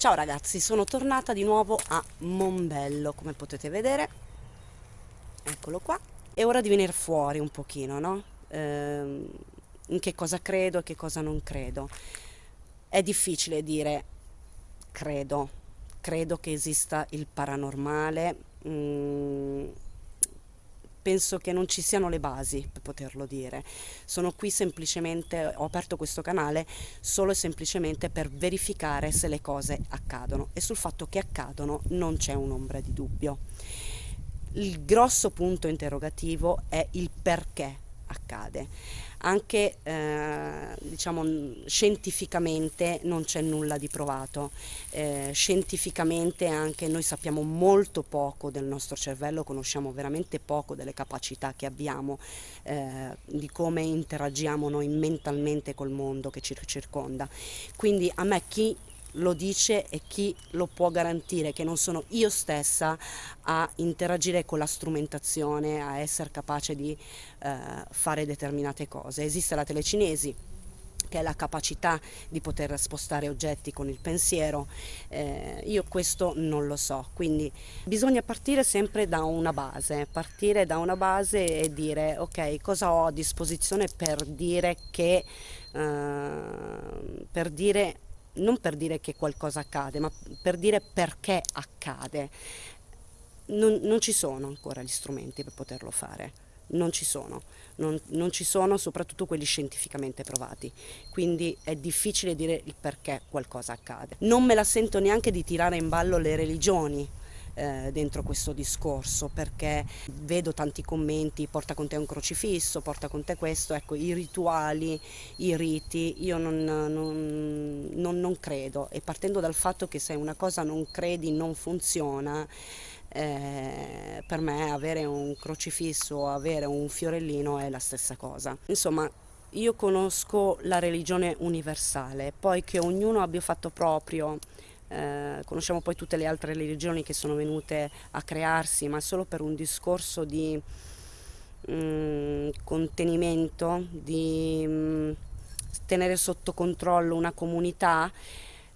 Ciao ragazzi, sono tornata di nuovo a Mombello, come potete vedere. Eccolo qua. È ora di venire fuori un pochino, no? Ehm, in che cosa credo e che cosa non credo. È difficile dire credo, credo che esista il paranormale. Mm, penso che non ci siano le basi per poterlo dire. Sono qui semplicemente, ho aperto questo canale solo e semplicemente per verificare se le cose accadono e sul fatto che accadono non c'è un'ombra di dubbio. Il grosso punto interrogativo è il perché accade anche eh, diciamo, scientificamente non c'è nulla di provato. Eh, scientificamente anche noi sappiamo molto poco del nostro cervello, conosciamo veramente poco delle capacità che abbiamo, eh, di come interagiamo noi mentalmente col mondo che ci circonda. Quindi a me chi lo dice e chi lo può garantire, che non sono io stessa a interagire con la strumentazione, a essere capace di eh, fare determinate cose. Esiste la telecinesi, che è la capacità di poter spostare oggetti con il pensiero, eh, io questo non lo so, quindi bisogna partire sempre da una base, partire da una base e dire ok cosa ho a disposizione per dire che, eh, per dire non per dire che qualcosa accade, ma per dire perché accade. Non, non ci sono ancora gli strumenti per poterlo fare non ci sono, non, non, ci sono soprattutto quelli scientificamente provati, quindi è difficile dire il perché qualcosa accade. Non me la sento neanche di tirare in ballo le religioni, eh, dentro questo discorso perché vedo tanti commenti, porta con te un crocifisso, porta con te questo, ecco i rituali, i riti, io non, non, non, non credo e partendo dal fatto che se una cosa non credi non funziona, eh, per me avere un crocifisso o avere un fiorellino è la stessa cosa. Insomma, io conosco la religione universale, poi che ognuno abbia fatto proprio eh, conosciamo poi tutte le altre religioni che sono venute a crearsi, ma solo per un discorso di mh, mm, contenimento, di mh, mm, tenere sotto controllo una comunità,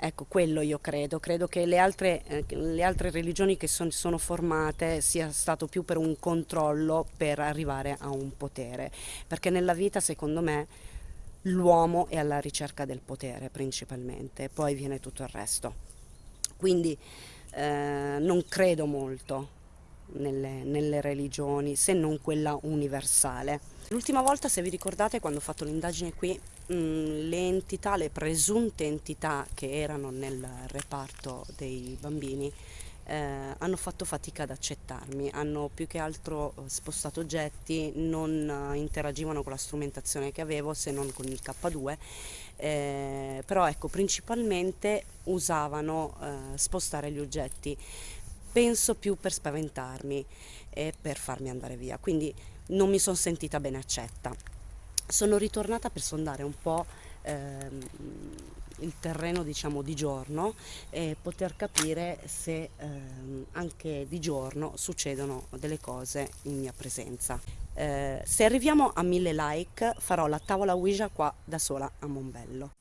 Ecco, quello io credo, credo che le altre, eh, le altre religioni che son, sono formate sia stato più per un controllo per arrivare a un potere, perché nella vita secondo me l'uomo è alla ricerca del potere principalmente, poi viene tutto il resto quindi eh, non credo molto nelle, nelle, religioni se non quella universale. L'ultima volta se vi ricordate quando ho fatto l'indagine qui mh, mm, le entità, le presunte entità che erano nel reparto dei bambini eh, hanno fatto fatica ad accettarmi, hanno più che altro eh, spostato oggetti, non eh, interagivano con la strumentazione che avevo se non con il K2, eh, però ecco principalmente usavano eh, spostare gli oggetti, penso più per spaventarmi e per farmi andare via, quindi non mi sono sentita bene accetta. Sono ritornata per sondare un po' ehm, il terreno diciamo di giorno e poter capire se ehm, anche di giorno succedono delle cose in mia presenza. Eh, se arriviamo a mille like farò la tavola Ouija qua da sola a Mombello.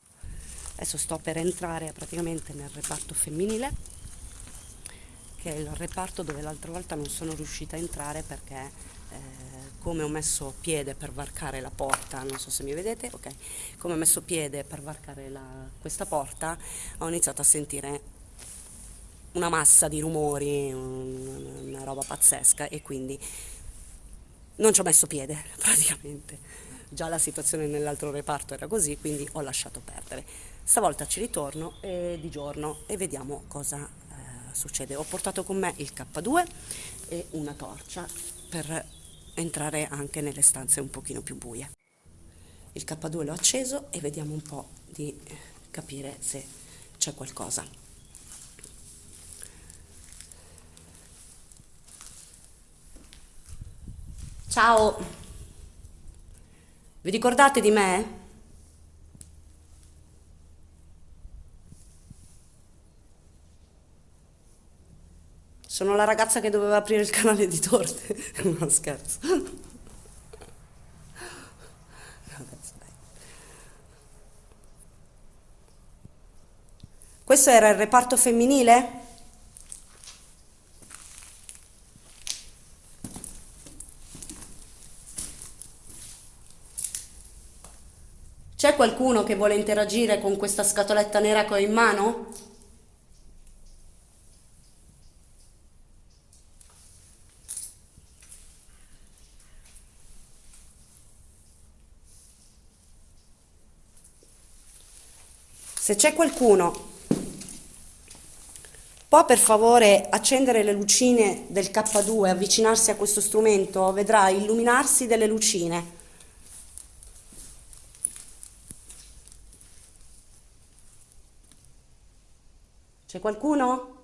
Adesso sto per entrare praticamente nel reparto femminile che è il reparto dove l'altra volta non sono riuscita a entrare perché eh, come ho messo piede per varcare la porta, non so se mi vedete, ok, come ho messo piede per varcare la, questa porta ho iniziato a sentire una massa di rumori, un, una roba pazzesca e quindi non ci ho messo piede praticamente. Già la situazione nell'altro reparto era così, quindi ho lasciato perdere. Stavolta ci ritorno e di giorno e vediamo cosa eh, succede. Ho portato con me il K2 e una torcia per entrare anche nelle stanze un pochino più buie. Il K2 l'ho acceso e vediamo un po' di capire se c'è qualcosa. Ciao! Vi ricordate di me? Sono la ragazza che doveva aprire il canale di torte. no, scherzo. Questo era il reparto femminile? Qualcuno che vuole interagire con questa scatoletta nera che ho in mano? Se c'è qualcuno, può per favore accendere le lucine del K2, avvicinarsi a questo strumento, vedrà illuminarsi delle lucine. Qualcuno?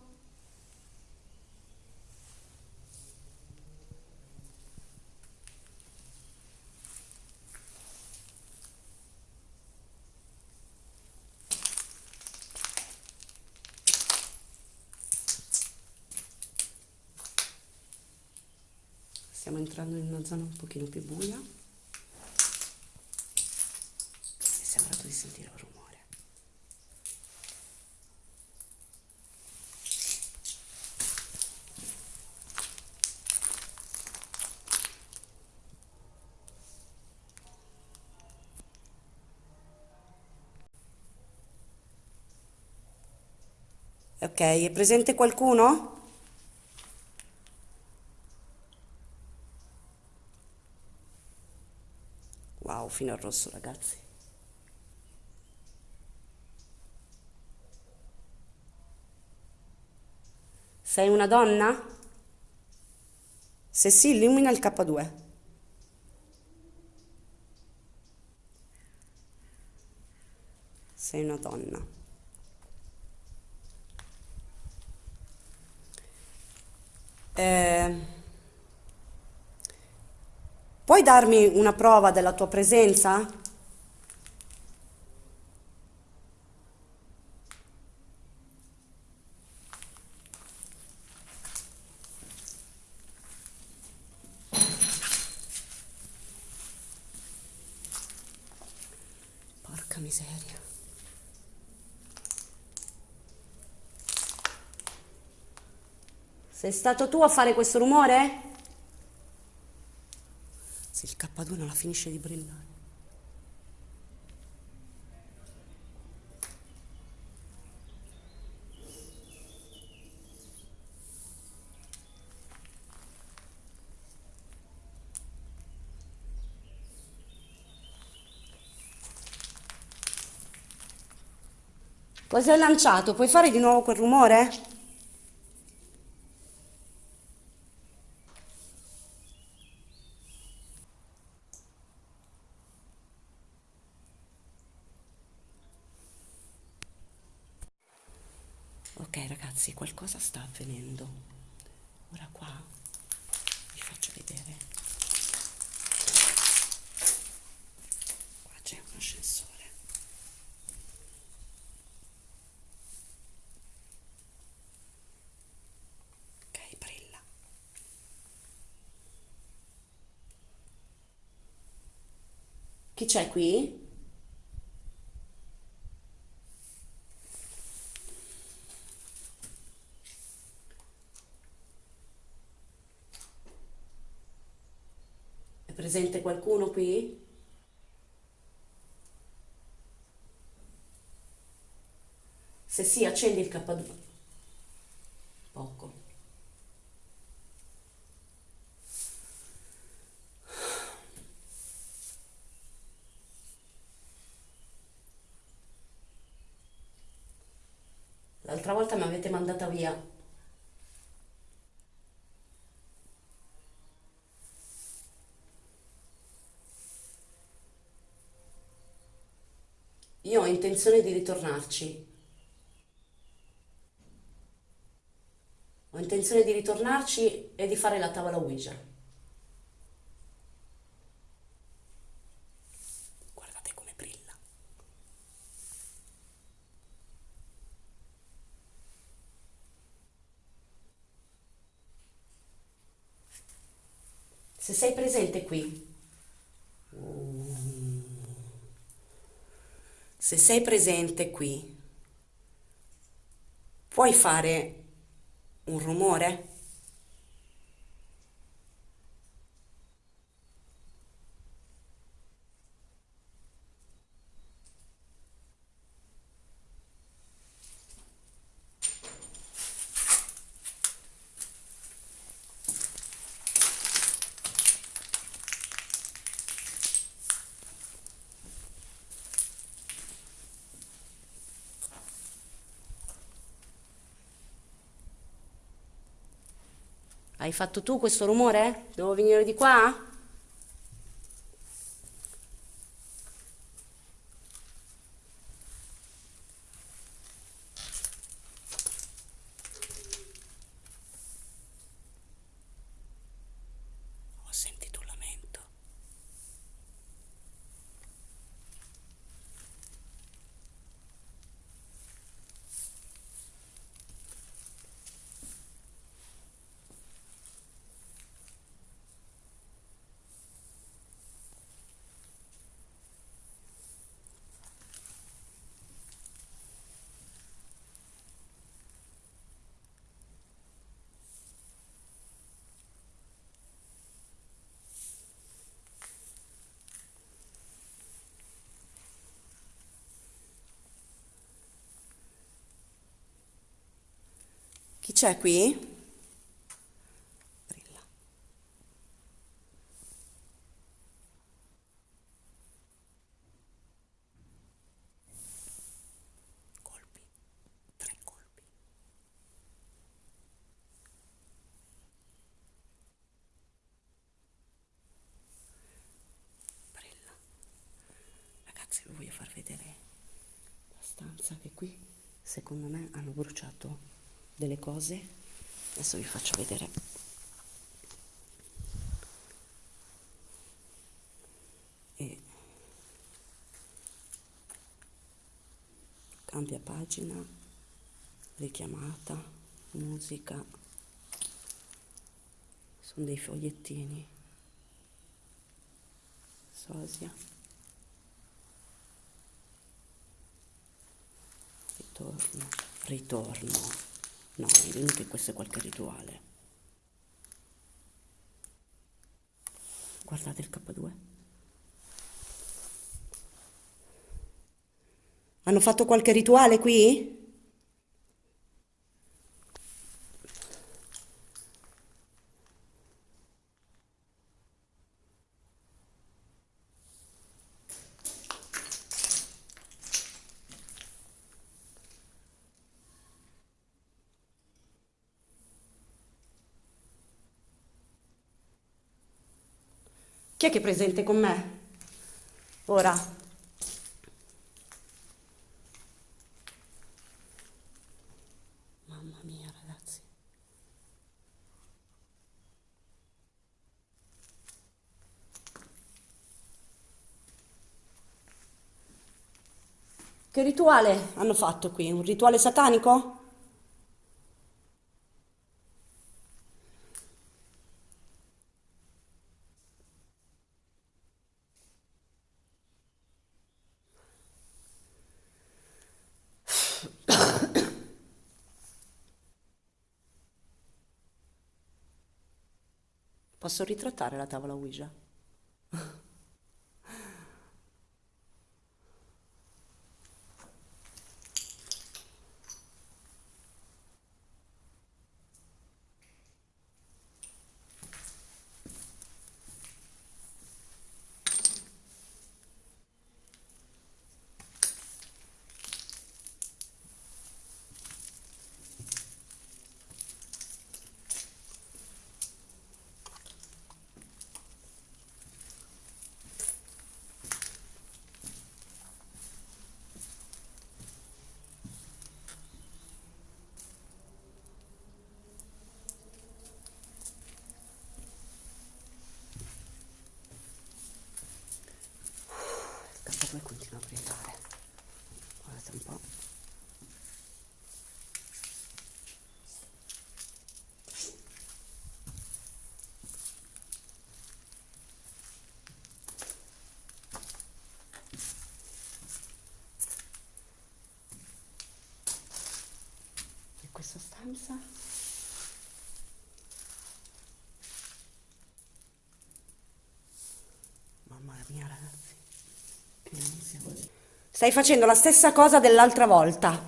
Stiamo entrando in una zona un pochino più buia. È presente qualcuno? Wow, fino al rosso, ragazzi. Sei una donna? Se sì, illumina il K2. Sei una donna. Eh, puoi darmi una prova della tua presenza? Porca miseria. Sei stato tu a fare questo rumore? Se il K2 non la finisce di brillare. Cosa hai lanciato? Puoi fare di nuovo quel rumore? Ok qualcosa sta avvenendo. Ora qua vi faccio vedere. Qua c'è un ascensore. Ok, brilla. Chi c'è qui? È presente qualcuno qui? Se sì, accendi il K2. Poco. L'altra volta mi avete mandata via. Io ho intenzione di ritornarci. Ho intenzione di ritornarci e di fare la tavola Ouija. Guardate come brilla. Se sei presente qui, se sei presente qui, puoi fare un rumore? Hai fatto tu questo rumore? Devo venire di qua? Ho sentito un lamento. Chi c'è qui? Brilla. Colpi. Tre colpi. Brilla. Ragazzi, vi voglio far vedere la stanza che qui, secondo me, hanno bruciato delle cose. Adesso vi faccio vedere. E cambia pagina, richiamata, musica. Sono dei fogliettini. Sosia. Ritorno, ritorno. No, dimmi che questo è qualche rituale. Guardate il K2. Hanno fatto qualche rituale qui? Chi è che è presente con me? Ora. Mamma mia, ragazzi. Che rituale hanno fatto qui? Un rituale satanico? Posso ritrattare la tavola Ouija? Il K2 continua a brillare. Guardate un po'. questa stanza. Mamma mia, ragazzi. Stai facendo la stessa cosa dell'altra volta.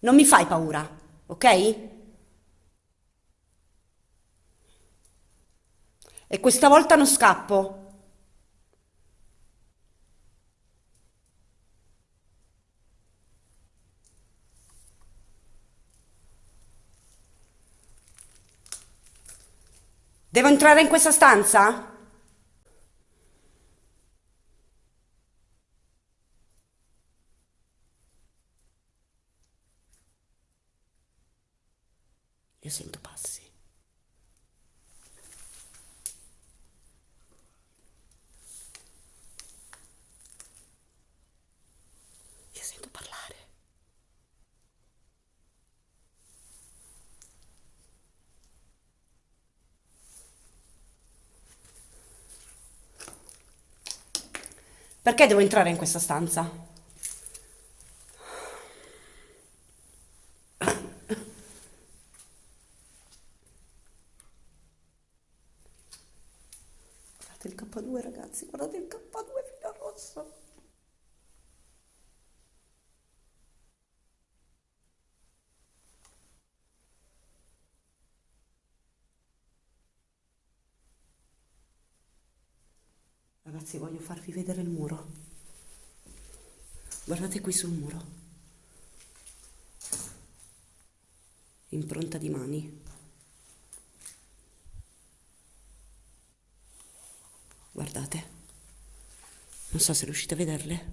Non mi fai paura, ok? E questa volta non scappo. Devo entrare in questa stanza? Io sento passi. Io sento parlare. Perché devo entrare in questa stanza? Guardate il K2 ragazzi, guardate il K2 filo rosso. Ragazzi, voglio farvi vedere il muro. Guardate qui sul muro. Impronta di mani. Guardate. Non so se riuscite a vederle.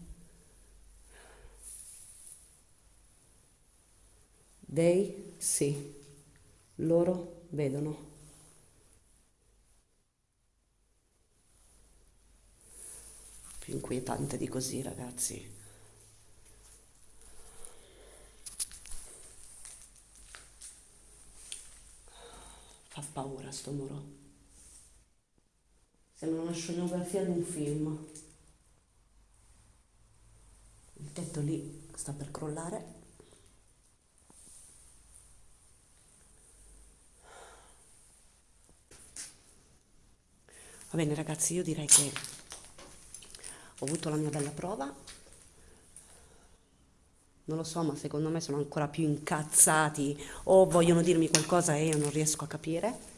They sì. Loro vedono. Più inquietante di così, ragazzi. Fa paura sto muro. Sembra una scenografia di un film. Il tetto lì sta per crollare. Va bene ragazzi, io direi che ho avuto la mia bella prova. Non lo so, ma secondo me sono ancora più incazzati o vogliono dirmi qualcosa e io non riesco a capire.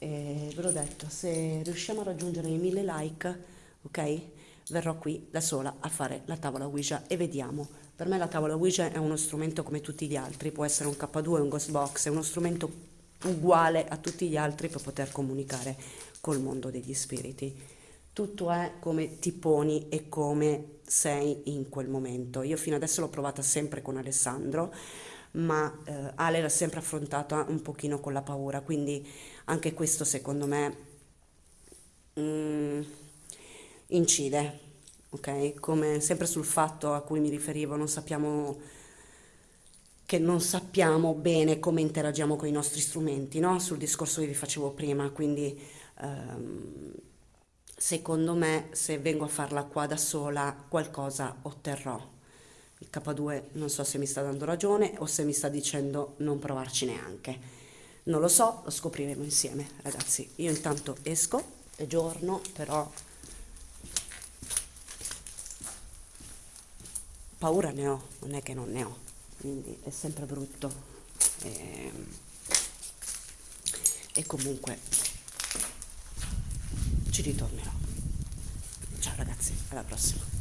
E ve l'ho detto, se riusciamo a raggiungere i mille like, ok? Verrò qui da sola a fare la tavola Ouija e vediamo. Per me la tavola Ouija è uno strumento come tutti gli altri, può essere un K2, un Ghost Box, è uno strumento uguale a tutti gli altri per poter comunicare col mondo degli spiriti. Tutto è come ti poni e come sei in quel momento. Io fino adesso l'ho provata sempre con Alessandro, ma eh, Ale l'ha sempre affrontata un pochino con la paura, quindi anche questo secondo me mm, incide, ok? Come sempre sul fatto a cui mi riferivo, non sappiamo che non sappiamo bene come interagiamo con i nostri strumenti, no? Sul discorso che vi facevo prima, quindi ehm, secondo me se vengo a farla qua da sola qualcosa otterrò. Il K2 non so se mi sta dando ragione o se mi sta dicendo non provarci neanche. Non lo so, lo scopriremo insieme, ragazzi. Io intanto esco, è giorno, però paura ne ho, non è che non ne ho, quindi è sempre brutto. E, e comunque ci ritornerò. Ciao ragazzi, alla prossima.